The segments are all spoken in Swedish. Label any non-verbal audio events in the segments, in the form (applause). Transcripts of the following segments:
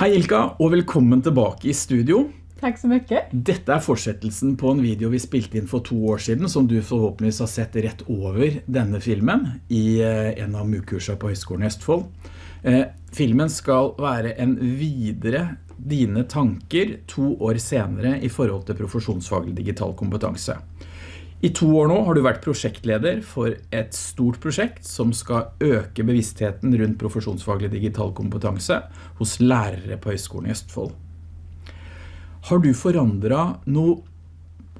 Hej Ilka och välkommen tillbaka i studio. Tack så mycket. Detta är fortsättelsen på en video vi spelade in för två år sedan som du förhoppningsvis har sett rätt över denna filmen i eh, en av MUK-kurserna på Högskolan i Östfold. Eh, filmen ska vara en vidare dina tankar två år senare i förhållande till professionsfaglig digital kompetens. I två år nu har du varit projektledare för ett stort projekt som ska öka bevisstheten runt professionsfaglig digital kompetens hos lärare på Högskolan i Östfold. Har du förändrat någon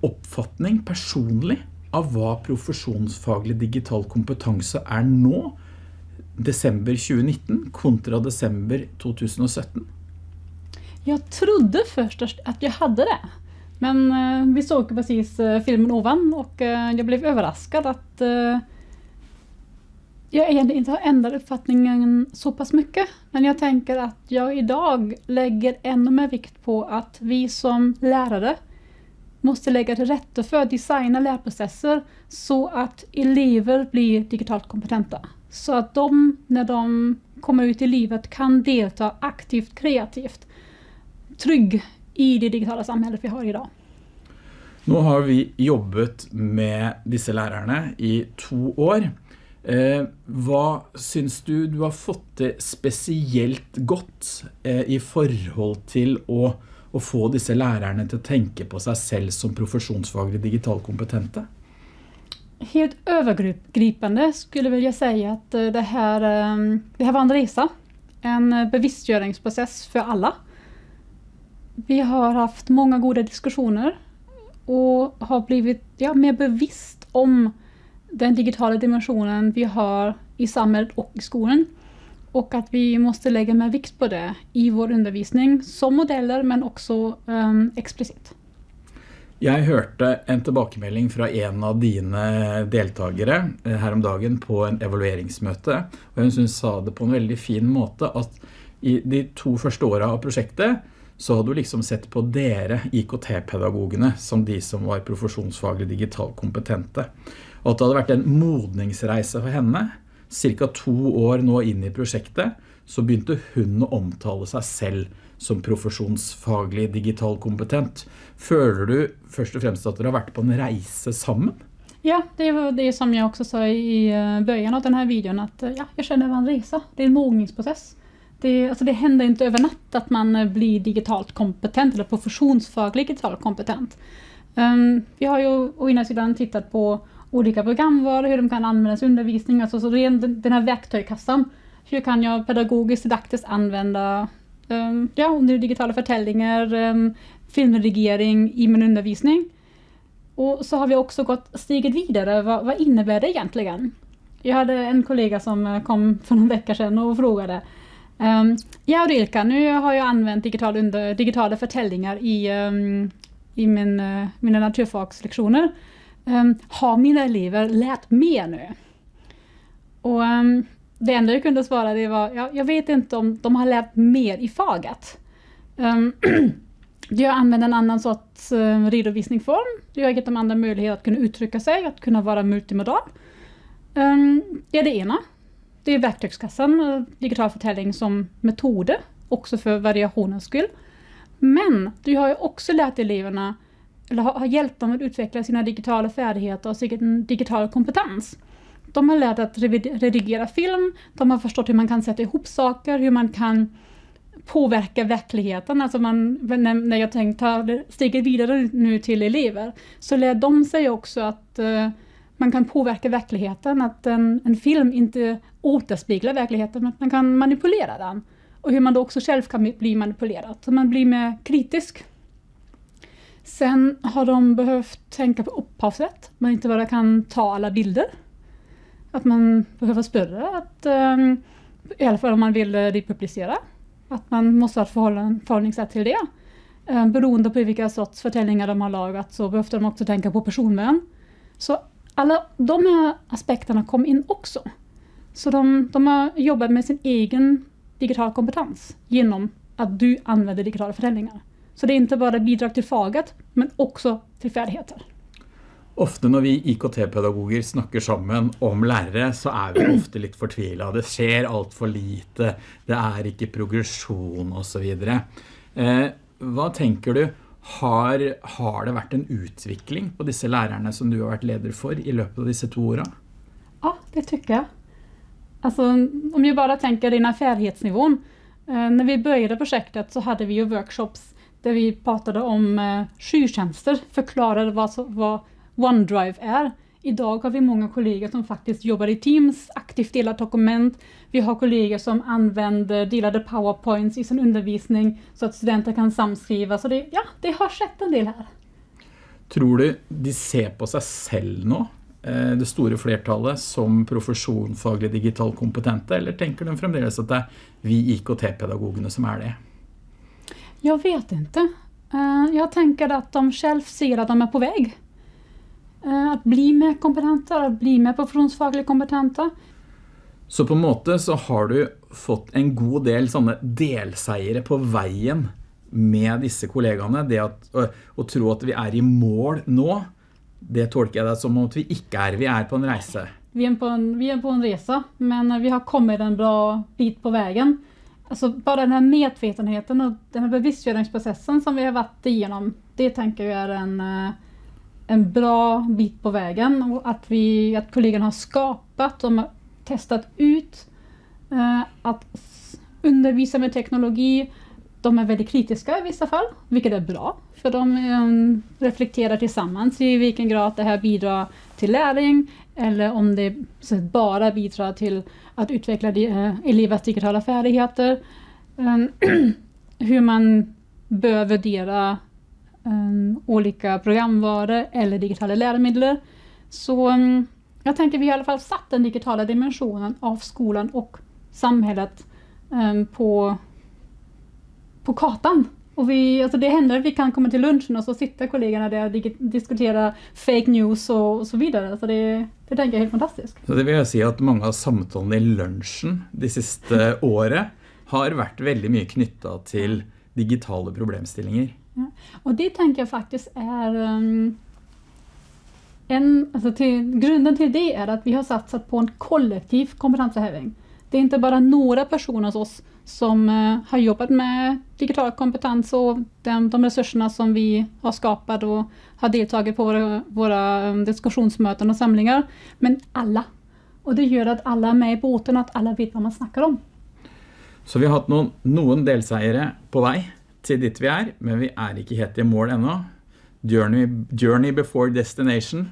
uppfattning personlig av vad professionsfaglig digital kompetens är nu, december 2019 kontra december 2017? Jag trodde först att jag hade det. Men eh, vi såg precis eh, filmen ovan och eh, jag blev överraskad att jag egentligen inte har ändrat uppfattningen så pass mycket. Men jag tänker att jag idag lägger ännu mer vikt på att vi som lärare måste lägga till rätta för att designa lärprocesser så att elever blir digitalt kompetenta. Så att de, när de kommer ut i livet, kan delta aktivt, kreativt, trygg i det digitala samhället vi har idag. Nu har vi jobbat med dessa lärarna i två år. Eh, vad syns du du har fått det speciellt gott eh, i förhållande till att, att få dessa lärarna att tänka på sig själv som professionsfagligt digitalt kompetenta? Helt övergripande skulle jag vilja säga att eh, det här, eh, det här var en resa. En bevisstgöringsprocess för alla. Vi har haft många goda diskussioner och har blivit ja, mer bevisst om den digitala dimensionen vi har i samhället och i skolan. Och att vi måste lägga mer vikt på det i vår undervisning som modeller men också um, explicit. Jag hörde en tillbakemelding från en av dina deltagare eh, häromdagen på en evalueringsmöte. Och hon sa det på en väldigt fin måte att i de två första åren av projektet så har du liksom sett på dere IKT-pedagogene som de som var professionsfagligt digitalt kompetente. Och att det hade varit en modningsreise för henne. Cirka två år nå in i projektet så började hon å omtale sig själv som profesjonsfaglig digital kompetent. Føler du först och främst att dere har varit på en resa sammen? Ja, det var det som jag också sa i eh, början av den här videon att eh, ja, jag känner att det var en resa. Det är en mogningsprocess. Det, alltså det händer inte över natt att man eh, blir digitalt kompetent eller professionsfaglig digitalt kompetent. Um, vi har ju å ena sidan tittat på olika programvaror, hur de kan användas i undervisning, alltså så den, den här verktygskassan. Hur kan jag pedagogiskt, didaktiskt använda um, ja, digitala förtällningar, um, filmredigering i min undervisning. Och så har vi också gått steget vidare, vad, vad innebär det egentligen? Jag hade en kollega som eh, kom för någon vecka sedan och frågade Um, ja Ulrika, nu har jag använt digital under, digitala förtällningar i, um, i min, uh, mina naturfagslektioner. Um, ehm, har mina elever lärt mer nu? Och det enda jag kunde svara det var, ja, jag vet inte om de har lärt mer i faget. (clears throat) jag använder en annan sorts uh, redovisningsform. Jag har gett dem andra möjligheter att kunna uttrycka sig, att kunna vara multimodal. det är det ena. Det är verktygskassan, eh, digital förtäljning som metoder, också för variationens skull. Men du har ju också lärt eleverna, eller har hjälpt dem att utveckla sina digitala färdigheter och sin digitala kompetens. De har lärt att redigera film, de har förstått hur man kan sätta ihop saker, hur man kan påverka verkligheten. Alltså man, när jag tänkte ta steget vidare nu till elever, så lär de sig också att uh, man kan påverka verkligheten, att en, en film inte återspeglar verkligheten, men att man kan manipulera den. Och hur man då också själv kan bli manipulerad, så man blir mer kritisk. Sen har de behövt tänka på upphavsrätt, man inte bara kan ta alla bilder. Att man behöver större, att, um, i alla fall om man vill eh, republicera. Att man måste ha ett förhållningssätt till det. Um, beroende på vilka sorts förtällningar de har lagat så behövde de också tänka på personvän. Så alla de här aspekterna kom in också. Så de, de har jobbat med sin egen digital kompetens genom att du använder digitala förändringar. Så det är inte bara bidrag till faget, men också till färdigheter. Ofte når vi IKT-pedagoger snakker sammen om lærere, så er vi ofte litt fortvilet. Det skjer alt lite, det er ikke progresjon och så vidare. Eh, hva tenker du, har, har det vært en utvikling på disse lærerne som du har vært leder for i løpet av disse to årene? Ja, det tycker jag. Alltså, om vi bara tänker den här färdighetsnivån. Eh, när vi började projektet så hade vi ju workshops där vi pratade om eh, skyrtjänster, förklarade vad, vad OneDrive är. Idag har vi många kollegor som faktiskt jobbar i Teams, aktivt delar dokument. Vi har kollegor som använder delade powerpoints i sin undervisning så att studenter kan samskriva. Så det, ja, det har skett en del här. Tror du de ser på sig själv nu, eh, det stora flertalet, som professionfaglig digital kompetente, eller tänker de framdeles att det är vi IKT-pedagogerna som är det? Jag vet inte. Eh, jag tänker att de själv ser att de är på väg. Eh, att bli mer kompetenta, att bli mer professionsfagligt kompetenta. Så på en måte så har du fått en god del sånne delseiere på veien med disse kollegaene. Det at, å, å tro at vi er i mål nå, det tolker jeg det som at vi ikke er. Vi er på en reise. Vi är, på en, vi är på en resa, men vi har kommit en bra bit på vägen. Alltså bara den här medvetenheten och den här bevisstgöringsprocessen som vi har varit igenom, det tänker jag är en, eh, en bra bit på vägen. Och att, vi, att kollegorna har skapat, de har testat ut eh, att undervisa med teknologi. De är väldigt kritiska i vissa fall, vilket är bra. För de eh, reflekterar tillsammans i vilken grad det här bidrar till läring eller om det bara bidrar till att utveckla eh, elevers digitala färdigheter. Eh, (clears throat) hur man bör värdera um, olika programvaror eller digitala läromedel. Så um, jag tänker vi har i alla fall satt den digitala dimensionen av skolan och samhället um, på, på kartan. Och vi, alltså det händer att vi kan komma till lunchen och så sitter kollegorna där och diskuterar fake news och, och så vidare. Så det, det tänker jag är helt fantastiskt. Så det vill jag säga att många av samtalen i lunchen de sista (laughs) åren har varit väldigt mycket knyttat till digitala problemställningar. Ja. Och det tänker jag faktiskt är um, en, alltså till, grunden till det är att vi har satsat på en kollektiv kompetenshöjning. Det är inte bara några personer hos oss som uh, har jobbat med digital kompetens och de, de resurserna som vi har skapat och har deltagit på våra, våra um, diskussionsmöten och samlingar. Men alla. Och det gör att alla är med i båten och att alla vet vad man snackar om. Så vi har haft någon, någon delsägare på väg til dit vi er, men vi er ikke helt i mål ennå. Journey, journey before destination.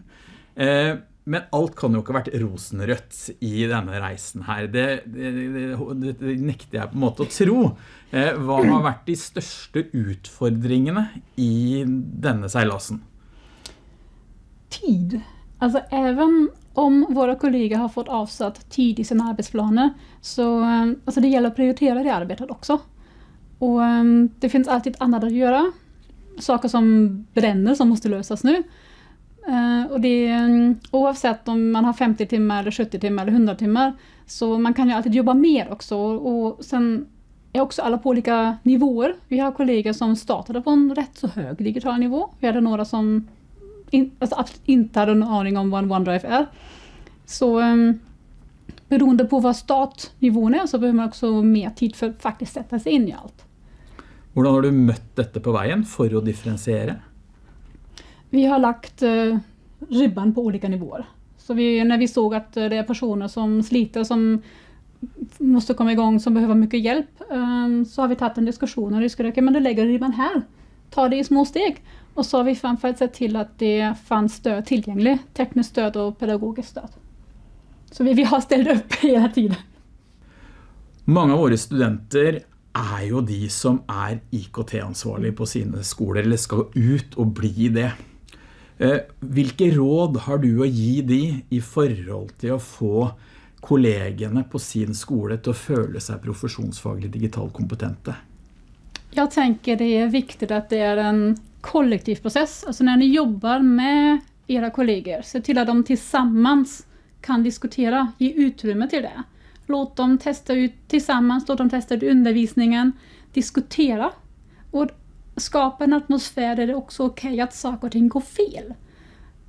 Eh, men alt kan jo ikke ha vært rosenrødt i denne reisen her. Det, det, det, det, nekter jeg på en måte å tro. Eh, hva har vært de største utfordringene i denne seilasen? Tid. Alltså även om våra kollegor har fått avsatt tid i sina arbetsplaner så alltså det gäller att prioritera det arbetet också. Och um, det finns alltid annat att göra. Saker som bränner som måste lösas nu. Uh, och det, um, oavsett om man har 50 timmar, eller 70 timmar eller 100 timmar, så man kan ju alltid jobba mer också. Och sen är också alla på olika nivåer. Vi har kollegor som startade på en rätt så hög digital nivå. Vi hade några som in, alltså absolut inte hade en aning om vad en OneDrive är. Så um, beroende på vad startnivån är så behöver man också mer tid för att faktiskt sätta sig in i allt. Hur har du mött detta på vägen för att differentiera? Vi har lagt uh, ribban på olika nivåer. Så vi, när vi såg att det är personer som sliter, som måste komma igång, som behöver mycket hjälp, um, så har vi tagit en diskussion och diskuterat, okay, men du lägger ribban här. Ta det i små steg. Och så har vi framförallt sett till att det fanns stöd tillgängligt, tekniskt stöd och pedagogiskt stöd. Så vi, vi har ställt upp (laughs) hela tiden. Många av våra studenter är ju de som är IKT-ansvariga på sina skolor eller ska ut och bli det. Eh, hvilke vilka råd har du att ge dem i förhållande till att få kollegorna på sin skola att känna sig professionsfagligt digitalt kompetenta? Jag tänker det är viktigt att det är en kollektiv process. Alltså när ni jobbar med era kollegor, se till att de tillsammans kan diskutera, ge utrymme till det. Låt dem testa ut tillsammans, låt dem testa ut undervisningen, diskutera. Och skapa en atmosfär där det också är okej okay att saker och ting går fel.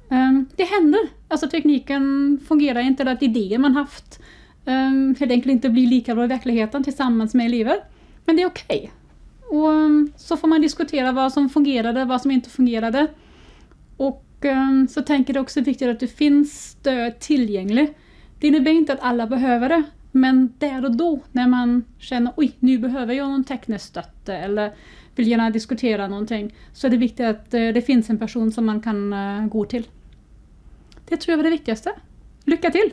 Ehm, det händer. Alltså tekniken fungerar inte, eller att idéer man haft ehm, helt enkelt inte blir lika bra i verkligheten tillsammans med elever. Men det är okej. Okay. Och ehm, så får man diskutera vad som fungerade, vad som inte fungerade. Och så tänker jag det också viktigt att det finns stöd tillgängligt. Det innebär inte att alla behöver det, men där och då när man känner oj, nu behöver jag någon tekniskt eller vill gärna diskutera någonting så är det viktigt att eh, det finns en person som man kan eh, gå till. Det tror jag var det viktigaste. Lycka till!